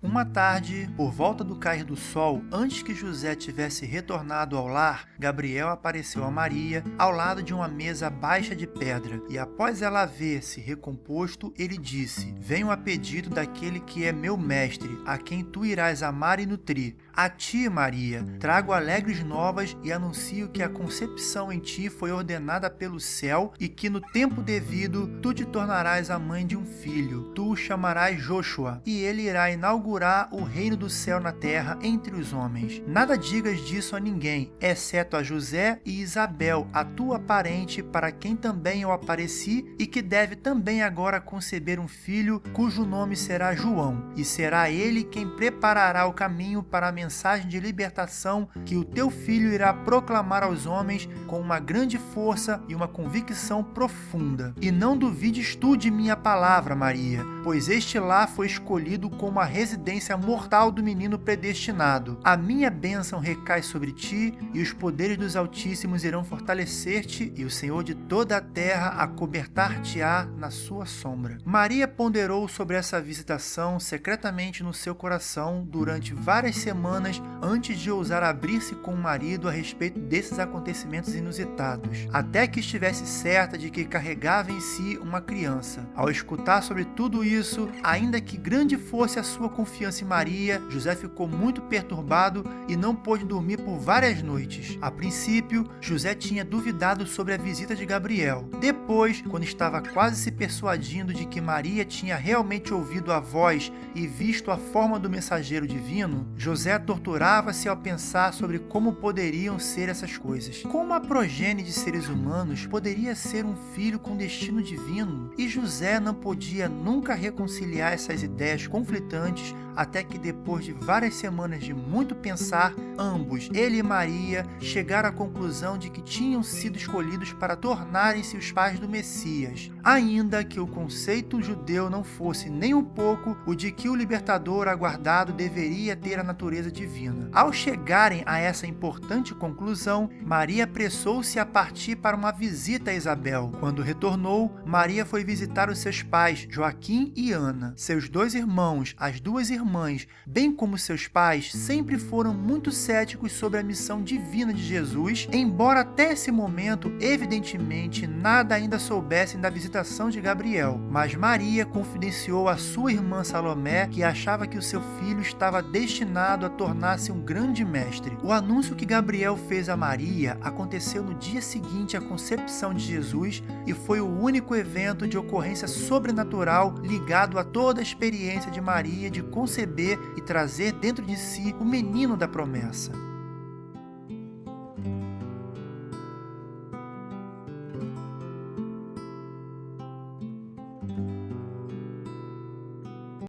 Uma tarde, por volta do cair do sol, antes que José tivesse retornado ao lar, Gabriel apareceu a Maria ao lado de uma mesa baixa de pedra, e após ela haver se recomposto, ele disse: Venho a pedido daquele que é meu mestre, a quem tu irás amar e nutrir. A ti, Maria, trago alegres novas e anuncio que a concepção em ti foi ordenada pelo céu e que no tempo devido tu te tornarás a mãe de um filho. Tu o chamarás Joshua, e ele irá inaugurar inaugurar o reino do céu na terra entre os homens. Nada digas disso a ninguém, exceto a José e Isabel, a tua parente, para quem também eu apareci e que deve também agora conceber um filho, cujo nome será João, e será ele quem preparará o caminho para a mensagem de libertação que o teu filho irá proclamar aos homens com uma grande força e uma convicção profunda. E não duvides tu de minha palavra, Maria, pois este lá foi escolhido como a residência residência mortal do menino predestinado. A minha bênção recai sobre ti, e os poderes dos Altíssimos irão fortalecer-te, e o Senhor de toda a terra acobertar-te-á na sua sombra. Maria ponderou sobre essa visitação secretamente no seu coração durante várias semanas antes de ousar abrir-se com o marido a respeito desses acontecimentos inusitados, até que estivesse certa de que carregava em si uma criança. Ao escutar sobre tudo isso, ainda que grande fosse a sua confiança, confiança em Maria, José ficou muito perturbado e não pôde dormir por várias noites. A princípio, José tinha duvidado sobre a visita de Gabriel. Depois, quando estava quase se persuadindo de que Maria tinha realmente ouvido a voz e visto a forma do mensageiro divino, José torturava-se ao pensar sobre como poderiam ser essas coisas. Como a progênie de seres humanos poderia ser um filho com destino divino? E José não podia nunca reconciliar essas ideias conflitantes até que depois de várias semanas de muito pensar, ambos, ele e Maria, chegaram à conclusão de que tinham sido escolhidos para tornarem-se os pais do Messias, ainda que o conceito judeu não fosse nem um pouco o de que o libertador aguardado deveria ter a natureza divina. Ao chegarem a essa importante conclusão, Maria apressou-se a partir para uma visita a Isabel. Quando retornou, Maria foi visitar os seus pais, Joaquim e Ana. Seus dois irmãos, as duas duas irmãs, bem como seus pais, sempre foram muito céticos sobre a missão divina de Jesus, embora até esse momento, evidentemente, nada ainda soubessem da visitação de Gabriel. Mas Maria confidenciou a sua irmã Salomé que achava que o seu filho estava destinado a tornar-se um grande mestre. O anúncio que Gabriel fez a Maria aconteceu no dia seguinte à concepção de Jesus e foi o único evento de ocorrência sobrenatural ligado a toda a experiência de Maria de conceber e trazer dentro de si o menino da promessa.